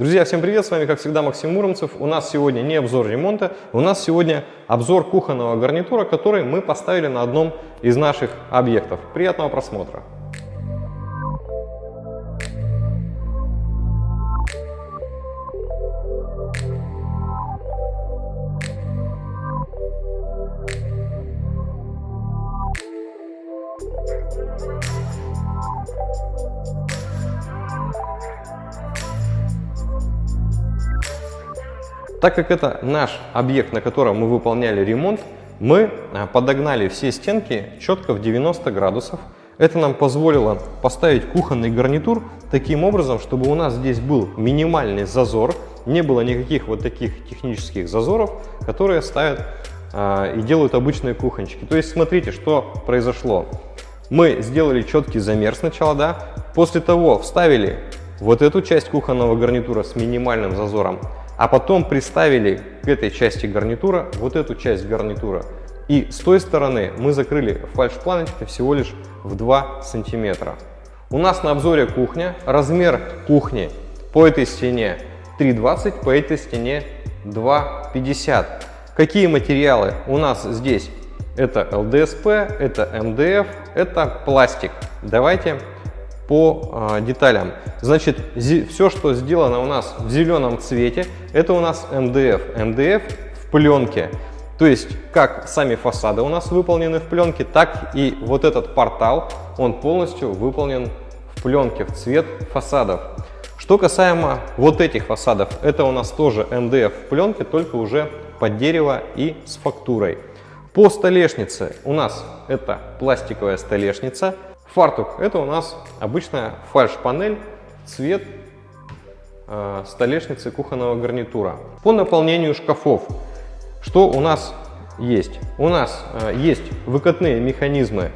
Друзья, всем привет! С вами, как всегда, Максим Муромцев. У нас сегодня не обзор ремонта, у нас сегодня обзор кухонного гарнитура, который мы поставили на одном из наших объектов. Приятного просмотра! Так как это наш объект, на котором мы выполняли ремонт, мы а, подогнали все стенки четко в 90 градусов. Это нам позволило поставить кухонный гарнитур таким образом, чтобы у нас здесь был минимальный зазор, не было никаких вот таких технических зазоров, которые ставят а, и делают обычные кухончики. То есть смотрите, что произошло. Мы сделали четкий замер сначала, да, после того вставили вот эту часть кухонного гарнитура с минимальным зазором, а потом приставили к этой части гарнитура вот эту часть гарнитура. И с той стороны мы закрыли фальш-планочкой всего лишь в 2 сантиметра. У нас на обзоре кухня. Размер кухни по этой стене 3,20, по этой стене 2,50. Какие материалы у нас здесь? Это ЛДСП, это МДФ, это пластик. Давайте по э, деталям. Значит, все, что сделано у нас в зеленом цвете, это у нас МДФ. МДФ в пленке. То есть, как сами фасады у нас выполнены в пленке, так и вот этот портал, он полностью выполнен в пленке, в цвет фасадов. Что касаемо вот этих фасадов, это у нас тоже МДФ в пленке, только уже под дерево и с фактурой. По столешнице у нас это пластиковая столешница, Фартук – это у нас обычная фальш-панель, цвет э, столешницы кухонного гарнитура. По наполнению шкафов, что у нас есть? У нас э, есть выкатные механизмы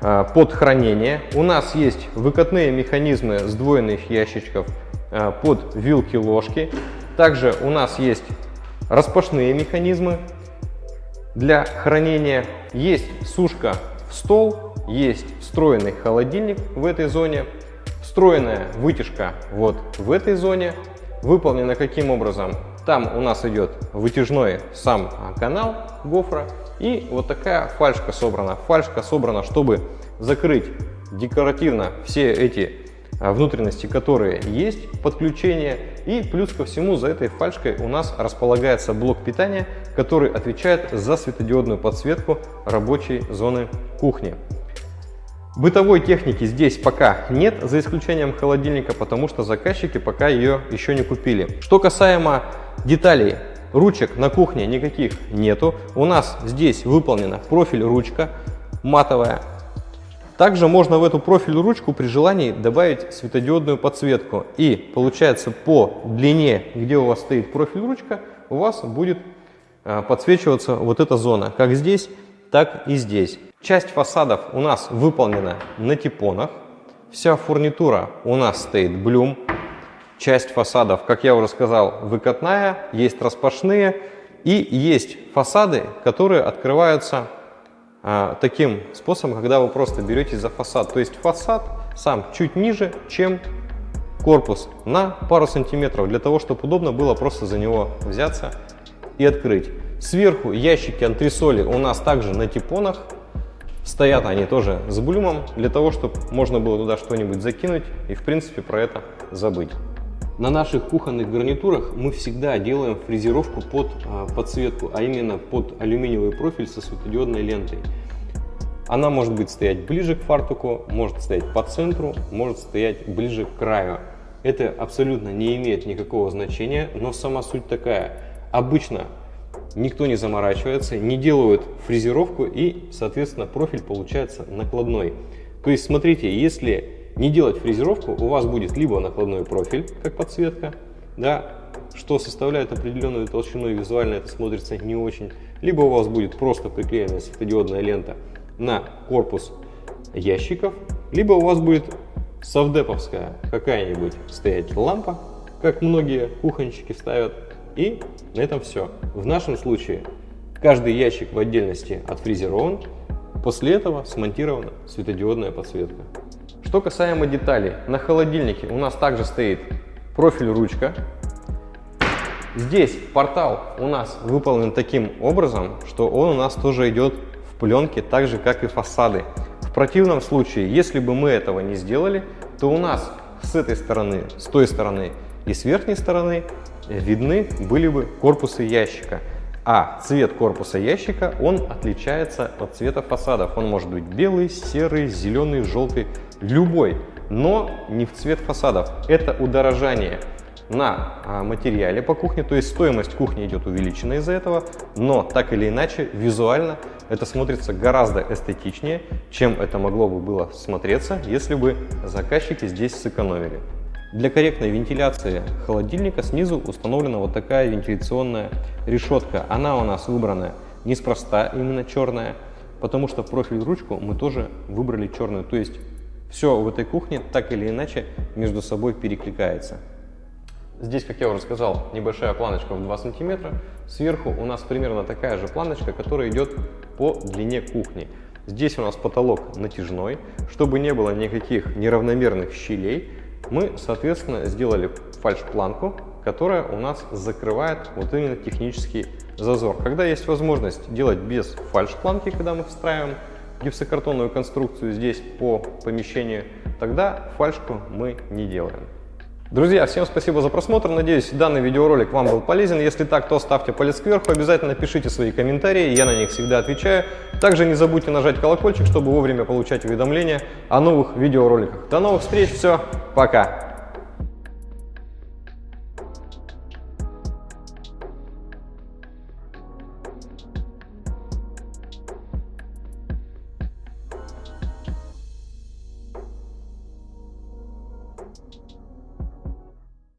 э, под хранение, у нас есть выкатные механизмы сдвоенных ящичков э, под вилки-ложки, также у нас есть распашные механизмы для хранения, есть сушка в стол, есть встроенный холодильник в этой зоне, встроенная вытяжка вот в этой зоне. Выполнена каким образом? Там у нас идет вытяжной сам канал гофра и вот такая фальшка собрана. Фальшка собрана, чтобы закрыть декоративно все эти а, внутренности, которые есть, подключение. И плюс ко всему за этой фальшкой у нас располагается блок питания, который отвечает за светодиодную подсветку рабочей зоны кухни. Бытовой техники здесь пока нет, за исключением холодильника, потому что заказчики пока ее еще не купили. Что касаемо деталей, ручек на кухне никаких нету. У нас здесь выполнена профиль ручка матовая. Также можно в эту профиль ручку при желании добавить светодиодную подсветку. И получается по длине, где у вас стоит профиль ручка, у вас будет а, подсвечиваться вот эта зона, как здесь, так и здесь. Часть фасадов у нас выполнена на типонах. Вся фурнитура у нас стоит блюм. Часть фасадов, как я уже сказал, выкатная, есть распашные. И есть фасады, которые открываются а, таким способом, когда вы просто берете за фасад. То есть фасад сам чуть ниже, чем корпус на пару сантиметров, для того, чтобы удобно было просто за него взяться и открыть. Сверху ящики антресоли у нас также на типонах. Стоят они тоже с блюмом, для того, чтобы можно было туда что-нибудь закинуть и, в принципе, про это забыть. На наших кухонных гарнитурах мы всегда делаем фрезеровку под а, подсветку, а именно под алюминиевый профиль со светодиодной лентой. Она может быть стоять ближе к фартуку, может стоять по центру, может стоять ближе к краю. Это абсолютно не имеет никакого значения, но сама суть такая. Обычно никто не заморачивается, не делают фрезеровку и, соответственно, профиль получается накладной. То есть, смотрите, если не делать фрезеровку, у вас будет либо накладной профиль, как подсветка, да, что составляет определенную толщину и визуально это смотрится не очень, либо у вас будет просто приклеенная светодиодная лента на корпус ящиков, либо у вас будет совдеповская какая-нибудь стоять лампа, как многие кухонщики ставят, и на этом все. В нашем случае каждый ящик в отдельности отфрезерован, после этого смонтирована светодиодная подсветка. Что касаемо деталей, на холодильнике у нас также стоит профиль ручка. Здесь портал у нас выполнен таким образом, что он у нас тоже идет в пленке, так же как и фасады. В противном случае, если бы мы этого не сделали, то у нас с этой стороны, с той стороны и с верхней стороны видны были бы корпусы ящика. А цвет корпуса ящика, он отличается от цвета фасадов. Он может быть белый, серый, зеленый, желтый, любой, но не в цвет фасадов. Это удорожание на а, материале по кухне, то есть стоимость кухни идет увеличена из-за этого, но так или иначе визуально это смотрится гораздо эстетичнее, чем это могло бы было смотреться, если бы заказчики здесь сэкономили. Для корректной вентиляции холодильника снизу установлена вот такая вентиляционная решетка. Она у нас выбрана неспроста, именно черная, потому что профиль ручку мы тоже выбрали черную. То есть все в этой кухне так или иначе между собой перекликается. Здесь, как я уже сказал, небольшая планочка в 2 сантиметра. Сверху у нас примерно такая же планочка, которая идет по длине кухни. Здесь у нас потолок натяжной. Чтобы не было никаких неравномерных щелей, мы, соответственно, сделали фальш-планку, которая у нас закрывает вот именно технический зазор. Когда есть возможность делать без фальш-планки, когда мы встраиваем гипсокартонную конструкцию здесь по помещению, тогда фальшку мы не делаем. Друзья, всем спасибо за просмотр. Надеюсь, данный видеоролик вам был полезен. Если так, то ставьте палец кверху. Обязательно пишите свои комментарии, я на них всегда отвечаю. Также не забудьте нажать колокольчик, чтобы вовремя получать уведомления о новых видеороликах. До новых встреч, все, пока!